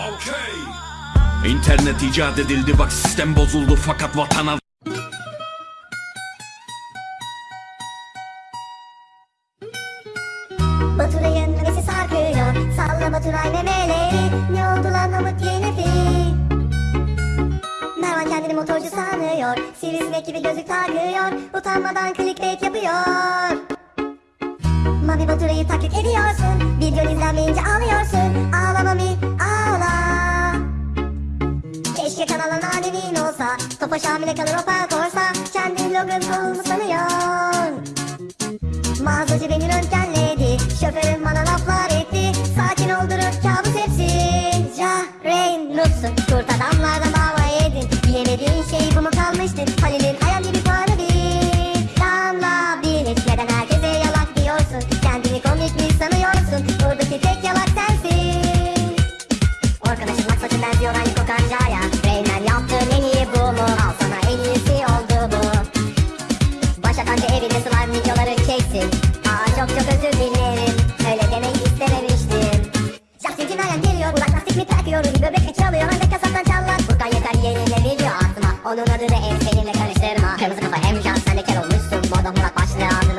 Okay. İnternet icat edildi bak sistem bozuldu fakat vatana Baturay'ın nefesi sarkıyor. Salla Baturay memeleri. Ne oldu lan Namık Yenefi Mervan kendini motorcu sanıyor. Sivrisinek gibi gözlük takıyor. Utanmadan clickbait yapıyor. Mami Baturay'ı taklit ediyorsun. Video izlenmeyince ağlıyorsun. Ağlama mi? Korsa Topaş hamile kalır opa korsa Kendi logosu sanıyor Mağazacı beni röntgen çalıyor. Hande kasaptan çallak Furkan yeter yenileri diyor aklıma Onun adını en seninle karıştırma. Kırmızı kafa hem şans sen de kel olmuşsun. Moda Murat başlayan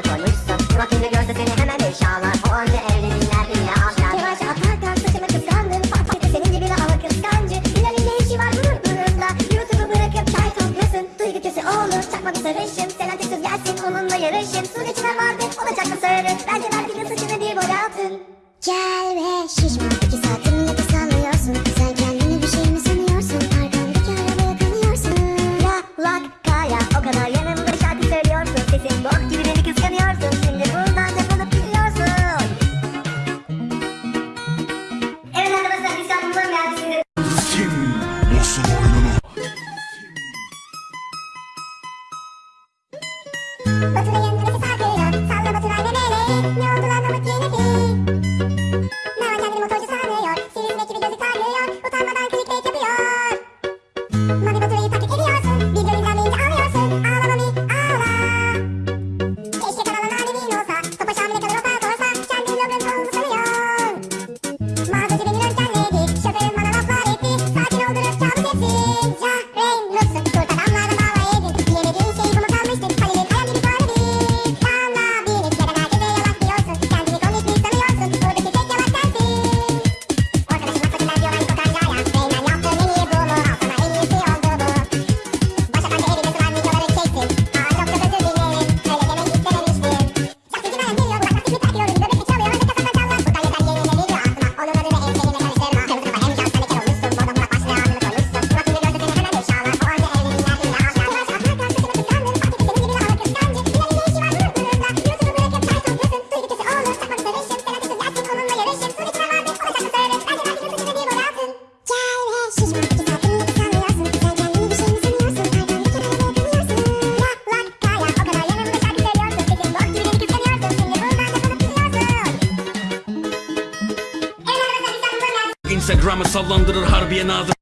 Instagram'ı sallandırır harbiye nazır.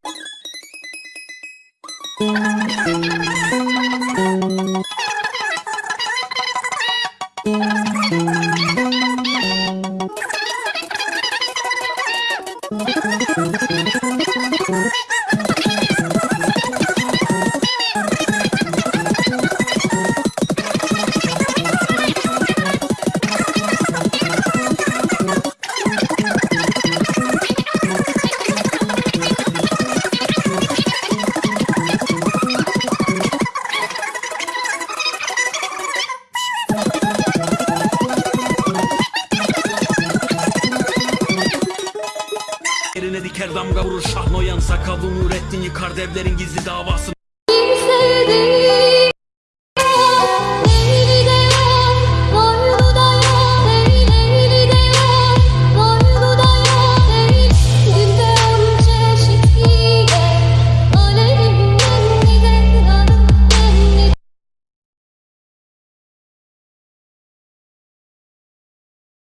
Eline diker damga vurur Şahnoyan Sakallı Nurettin yıkar devlerin gizli davasını.